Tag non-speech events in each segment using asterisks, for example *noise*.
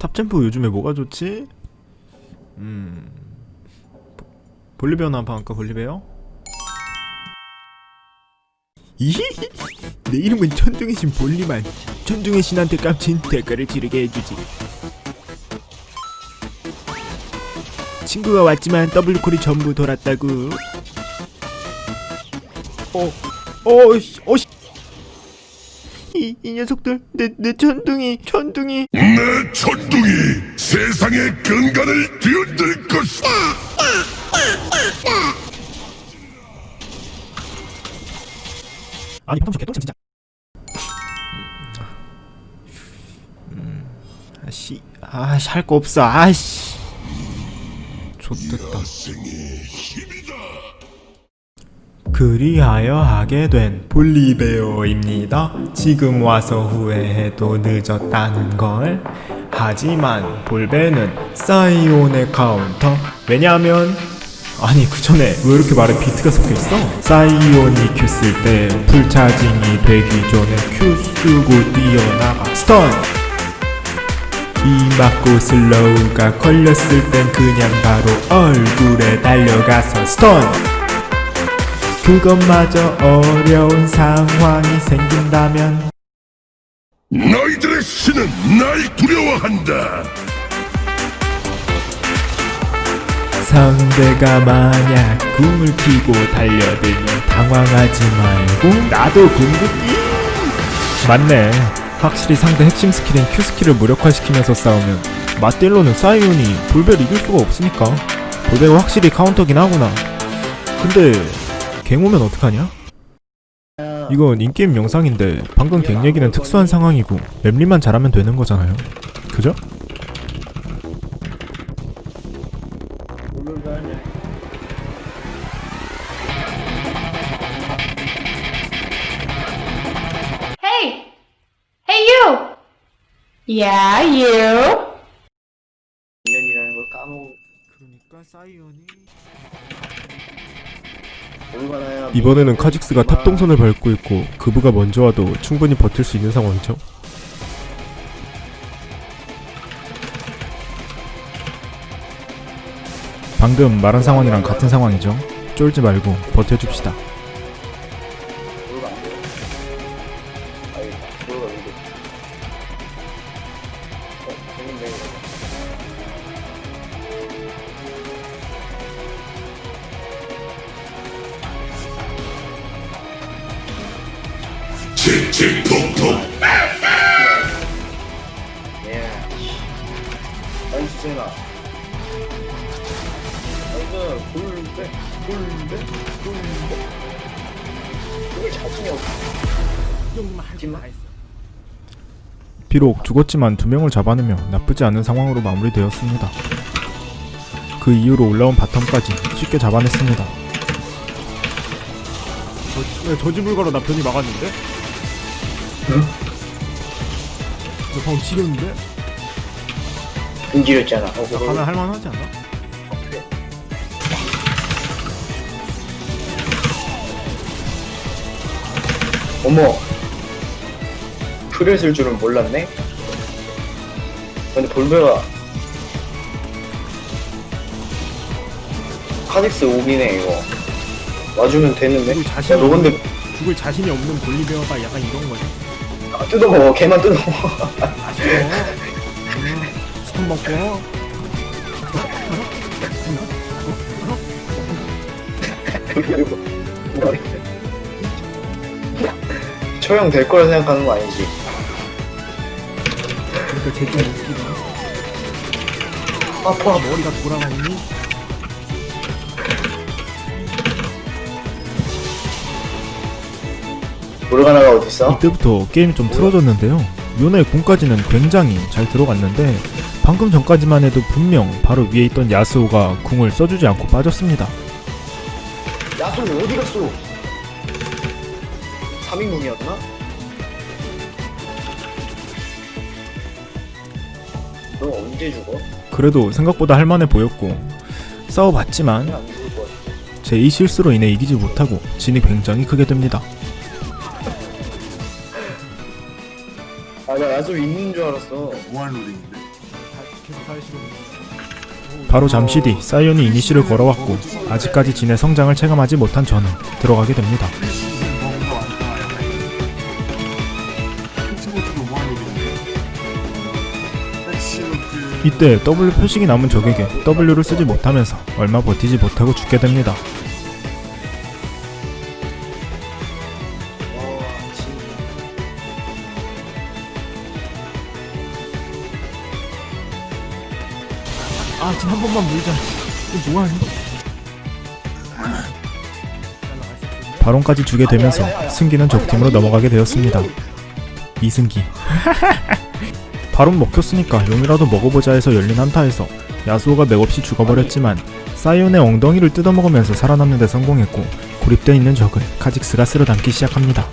탑템포 요즘에 뭐가 좋지? 음... 볼리베어나 한번 할까 볼리베어? 이히? 내 이름은 천둥의 신 볼리만. 천둥의 신한테 깜친 대가를 치르게 해주지. 친구가 왔지만 더블콜이 전부 돌았다고 어... 어씨 어씨 이, 이 녀석들 내, 내 천둥이 천둥이 내 천둥이 세상의 근간을 뒤흔들 것이다. 아니 방금 개똥침 진짜 음, 아씨 아씨 할 거 없어 아씨 힘이다. 그리하여 하게 된 볼리베어입니다. 지금 와서 후회해도 늦었다는 걸. 하지만 볼베는 사이온의 카운터. 왜냐하면 아니 그 전에 왜 이렇게 말에 비트가 섞여 있어? 사이온이 Q 쓸 때 full charging이 되기 전에 Q 쓰고 뛰어나가 stun. 이 맞고 slow가 걸렸을 땐 그냥 바로 얼굴에 달려가서 stun. 그것마저 어려운 상황이 생긴다면 너희들의 신은 날 두려워한다. 상대가 만약 궁을 키고 달려들면 당황하지 말고 나도 궁극기. 맞네. 확실히 상대 핵심 스킬인 Q 스킬을 무력화시키면서 싸우면 맞딜로는 사이온이 볼베를 이길 수가 없으니까. 볼베가 확실히 카운터긴 하구나. 근데 갱 오면 어떡하냐? 이건 인게임 영상인데 방금 갱 얘기는 특수한 상황이고 맵리만 잘하면 되는 거잖아요 그죠? Hey! Hey, you! Yeah, you! 인연이라는 걸 까먹고 그러니까 얼마나 이번에는 카직스가 top 동선을 밟고 있고 그부가 먼저 와도 충분히 버틸 수 있는 상황이죠. 방금 말한 상황이랑 같은 상황이죠. 쫄지 말고 버텨줍시다. 예. nice, 비록 죽었지만 두 명을 잡아내며 나쁘지 않은 상황으로 마무리되었습니다. 그 이후로 올라온 bottom까지 쉽게 잡아냈습니다. 저, 저지불가로 나 변이 막았는데? 응? 너 방금 지렸는데? 인지렸잖아. 어, 나 가면 할만하지? 그래. 어머. 풀을 쓸 줄은 몰랐네? 근데 볼베가 카직스 오기네 이거 와주면 되는데? 야, 너 근데 죽을 자신이 없는 볼리베어가 약간 이런 거지. 아, 뜯어먹어 걔만 뜯어먹어. 음, 스톤 먹고. 그리고 머리 처형 될 거라 생각하는 거 아니지? 그러니까 제좀 웃기다. 아파 머리가 돌아갔니? 모르가나가 어딨어? 이때부터 게임이 좀 틀어졌는데요. 요네 궁까지는 굉장히 잘 들어갔는데 방금 전까지만 해도 분명 바로 위에 있던 야스오가 궁을 써주지 않고 빠졌습니다. 야수 어디 갔어? 3인궁이었나? 너 언제 죽어? 그래도 생각보다 할만해 보였고 싸워봤지만 제 이 실수로 인해 이기지 못하고 진이 굉장히 크게 됩니다. 아나 야수 있는 줄 알았어 무한 룰인데 바로 잠시 뒤 사이온이 이니시를 걸어왔고 아직까지 진의 성장을 체감하지 못한 저는 들어가게 됩니다. 이때 W 표식이 남은 적에게 W를 쓰지 못하면서 얼마 버티지 못하고 죽게 됩니다. 아, 지금 한 번만 물자. 이거 뭐하니? 바론까지 주게 되면서 승기는 적팀으로 넘어가게 되었습니다. 이승기. *laughs* 바론 먹혔으니까 용이라도 먹어보자 해서 열린 한타에서 야수오가 맥없이 죽어버렸지만 사이온의 엉덩이를 뜯어먹으면서 살아남는 데 성공했고 고립되어 있는 적을 카직스가 쓸어 담기 시작합니다.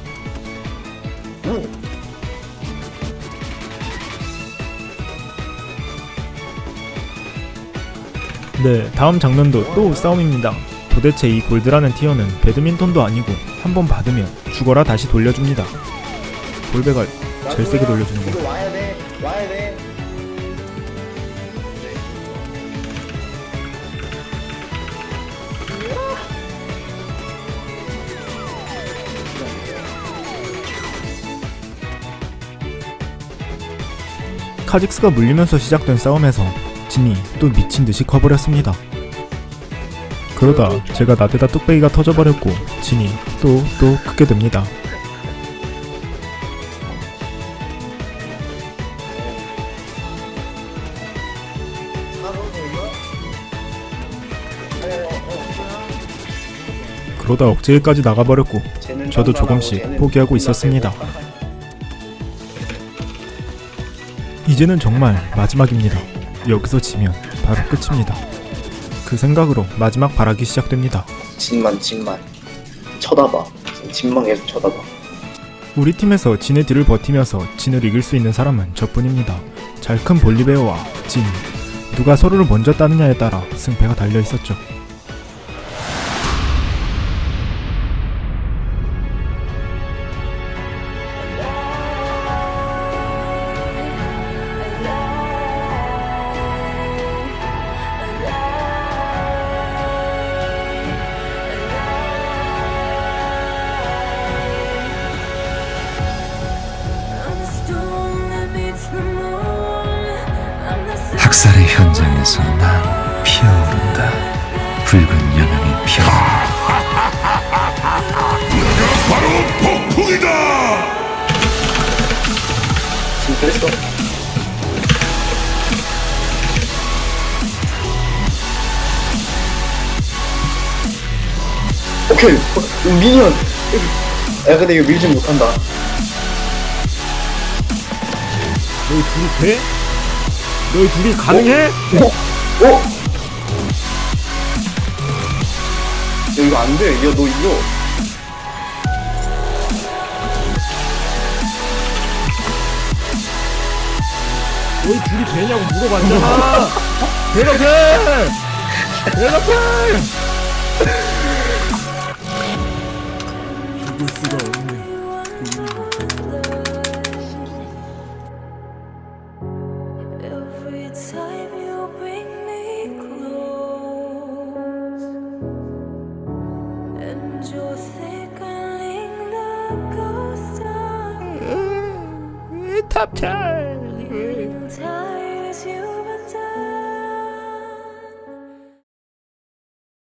네, 다음 장면도 또 싸움입니다. 도대체 이 골드라는 티어는 배드민턴도 아니고 한 번 받으면 죽어라 다시 돌려줍니다. 골배가 제일 세게 돌려주는 거. 카직스가 물리면서 시작된 싸움에서 진이 또 미친 듯이 커버렸습니다. 그러다 제가 나대다 뚝배기가 터져버렸고 진이 또 또 크게 됩니다. 그러다 억제일까지 나가버렸고 저도 조금씩 포기하고 있었습니다. 이제는 정말 마지막입니다. 여기서 지면 바로 끝입니다. 그 생각으로 마지막 발악이 시작됩니다. 진만 진만. 쳐다봐. 진만 계속 쳐다봐. 우리 팀에서 진의 뒤를 버티면서 진을 이길 수 있는 사람은 저뿐입니다. 잘큰 볼리베어와 진. 누가 서로를 먼저 따느냐에 따라 승패가 달려 있었죠. 현장에서 난 피어오른다. 붉은 여명이 피어오른다. 바로 폭풍이다! 진 그랬어. 오케이. 어, 미니언. 야 근데 이거 밀지 못한다. 너희 둘이 돼? 너희 둘이 가능해? 어? 어? 야 이거 안 돼. 야 너 이거. 너희 둘이 되냐고 물어봤잖아. *laughs* 대답해. 대답해. 죽을 수가 of 탑